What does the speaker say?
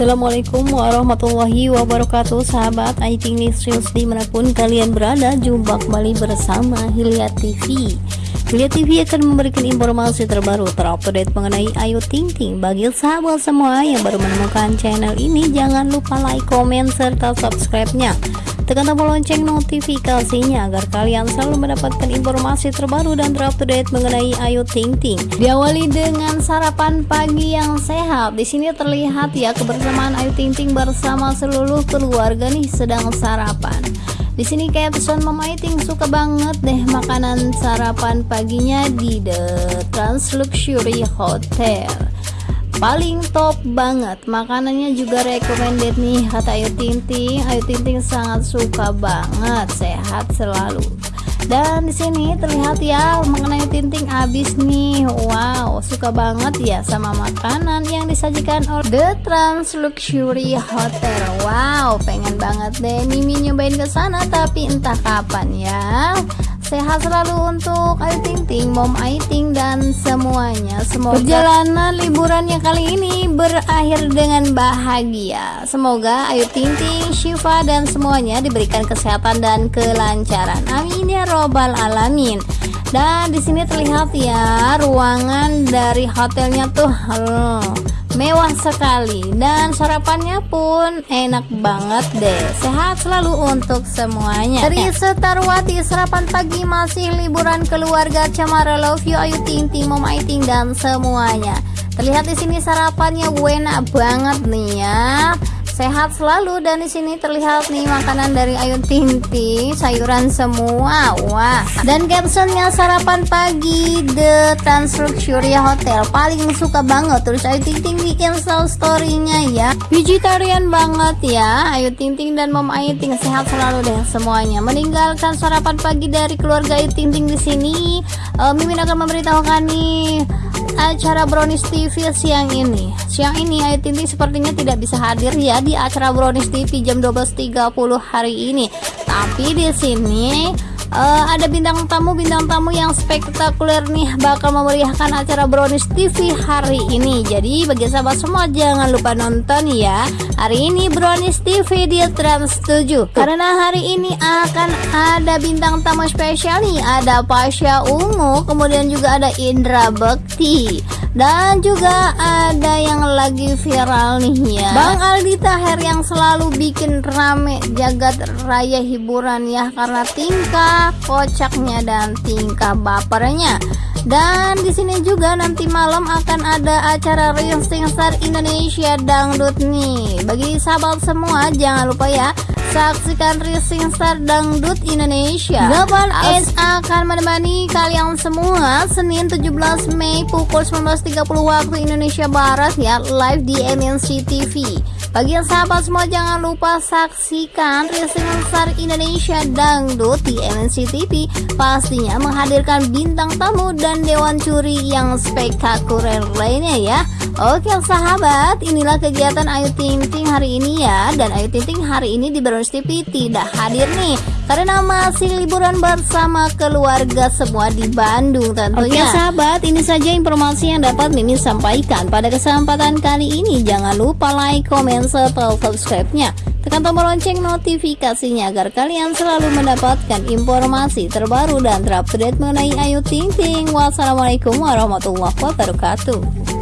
Assalamualaikum warahmatullahi wabarakatuh Sahabat IT News di mana pun kalian berada Jumpa kembali bersama Hilya TV Hilya TV akan memberikan informasi terbaru terupdate mengenai Ayu Ting Ting. Bagi sahabat semua yang baru menemukan channel ini Jangan lupa like, komen, serta subscribe-nya tekan tombol lonceng notifikasinya agar kalian selalu mendapatkan informasi terbaru dan terupdate mengenai Ayu Ting Ting. Diawali dengan sarapan pagi yang sehat. Di sini terlihat ya kebersamaan Ayu Ting Ting bersama seluruh keluarga nih sedang sarapan. Di sini caption Mama Ting suka banget deh makanan sarapan paginya di The Trans Luxury Hotel paling top banget. Makanannya juga recommended nih kata Ayu Tinting Ayu Tinting sangat suka banget sehat selalu. Dan di sini terlihat ya mengenai Tinting habis nih. Wow suka banget ya sama makanan yang disajikan oleh The Trans Luxury Hotel. Wow pengen banget deh Mimi nyobain ke sana tapi entah kapan ya Sehat selalu untuk Ayu Ting Ting, Mom Ting dan semuanya. Semoga perjalanan liburannya kali ini berakhir dengan bahagia. Semoga Ayu Ting Ting, Syifa dan semuanya diberikan kesehatan dan kelancaran. Amin ya robbal alamin. Dan di sini terlihat ya ruangan dari hotelnya tuh. Hmm mewah sekali dan sarapannya pun enak banget deh. Sehat selalu untuk semuanya. Dari Setarwati sarapan pagi masih liburan keluarga Camara Love You Ayu Ting Ting Mom Aiting dan semuanya. Terlihat di sini sarapannya enak banget nih ya sehat selalu. Dan di sini terlihat nih makanan dari Ayu Ting sayuran semua. Wah. Dan captionnya sarapan pagi The Trans Luxury Hotel. Paling suka banget. Terus Ayu Ting Ting bikin storynya ya. Vegetarian banget ya. Ayu Ting Ting dan Mom Ayu Ting sehat selalu deh semuanya. Meninggalkan sarapan pagi dari keluarga Ayu Ting Ting di sini. Uh, Mimin akan memberitahukan nih acara Brownies TV siang ini. Siang ini Ayu Ting sepertinya tidak bisa hadir ya di acara Brownies TV jam 12.30 hari ini. Tapi di sini uh, ada bintang tamu bintang tamu yang spektakuler nih bakal memeriahkan acara Brownies TV hari ini. Jadi bagi sahabat semua jangan lupa nonton ya. Hari ini Brownies TV di Trans 7 karena hari ini akan ada bintang tamu spesial nih. Ada Pasha Ungu kemudian juga ada Indra Bekti. Dan juga ada yang lagi viral nih ya. Bang Aldi Taher yang selalu bikin rame jagat raya hiburan ya. Karena tingkah kocaknya dan tingkah bapernya. Dan di sini juga nanti malam akan ada acara Rising Star Indonesia Dangdut nih. Bagi sahabat semua jangan lupa ya Saksikan Rising Star Dangdut Indonesia. Global S akan menemani kalian semua Senin 17 Mei pukul 19.30 waktu Indonesia Barat ya Live di MNC TV Bagi yang sahabat semua jangan lupa saksikan Rising Star Indonesia Dangdut di MNC TV Pastinya menghadirkan bintang tamu dan dewan curi yang spektakuler lainnya ya. Oke sahabat inilah kegiatan Ayu Ting Ting hari ini ya. Dan Ayu Ting Ting hari ini di Browns TV tidak hadir nih karena masih liburan bersama keluarga semua di Bandung tentunya. Oke sahabat, ini saja informasi yang dapat Mimin sampaikan pada kesempatan kali ini. Jangan lupa like, komen, serta subscribe-nya. Tekan tombol lonceng notifikasinya agar kalian selalu mendapatkan informasi terbaru dan terupdate mengenai Ayu Ting Ting. Wassalamualaikum warahmatullahi wabarakatuh.